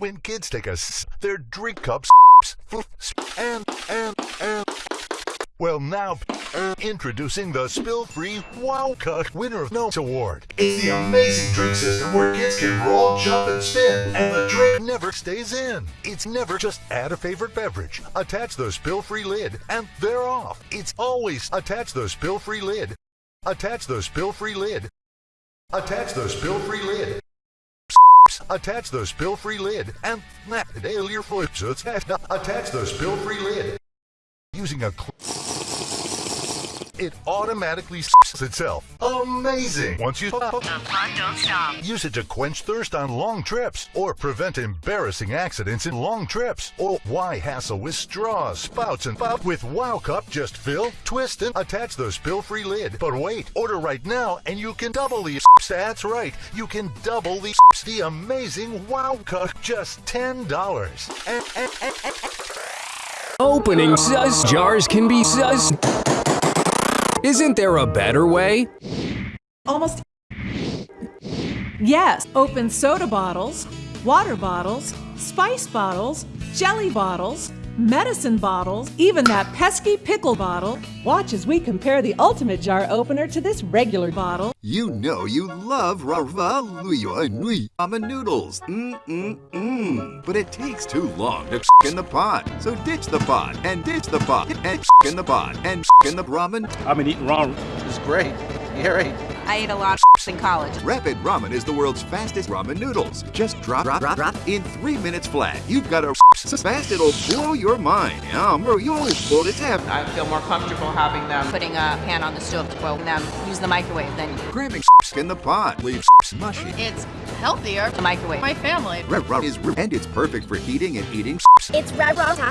when kids take a s, their drink cups and and and. Well, now uh, introducing the spill-free Wow Cup winner of Notes Award. It's the amazing drink system where kids can roll, jump, and spin, and the drink never stays in. It's never just add a favorite beverage, attach the spill-free lid, and they're off. It's always attach the spill-free lid, attach the spill-free lid, attach the spill-free lid. Attach the spill-free lid and nail your flips. Attach the spill-free lid using a. It automatically s itself. Amazing! Once you The fun don't stop. use it to quench thirst on long trips or prevent embarrassing accidents in long trips. Or why hassle with straws, spouts, and pop with Wow Cup? Just fill, twist, and attach the spill-free lid. But wait, order right now and you can double the That's right, you can double the the amazing Wow Cup. Just ten dollars. Opening sus jars can be sus. Isn't there a better way? Almost. Yes, open soda bottles, water bottles, spice bottles, jelly bottles, medicine bottles, even that pesky pickle bottle. Watch as we compare the ultimate jar opener to this regular bottle. You know you love Rava Luyo Nui ramen noodles. Mmm-mm-mm. But it takes too long to in the pot. So ditch the pot and ditch the pot and in the pot and in the ramen. I've been eating ramen. It's great. Yeah, right. I ate a lot of in college. Rapid Ramen is the world's fastest ramen noodles. Just drop, drop, drop, drop in three minutes flat. You've got a so fast it'll blow your mind. Um, bro, you always pulled its half. I feel more comfortable having them putting a pan on the stove, well, them use the microwave than Cramming in the pot leaves mushy. It's healthier. the microwave. My family. Red Ramen is and it's perfect for heating and eating. It's Red Raw